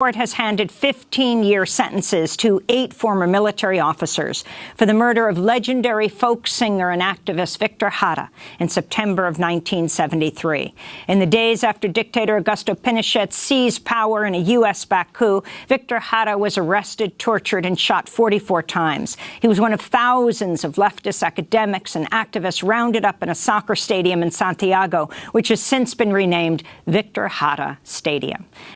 court has handed 15-year sentences to eight former military officers for the murder of legendary folk singer and activist Victor Jara in September of 1973. In the days after dictator Augusto Pinochet seized power in a U.S.-backed coup, Victor Jara was arrested, tortured and shot 44 times. He was one of thousands of leftist academics and activists rounded up in a soccer stadium in Santiago, which has since been renamed Victor Jara Stadium.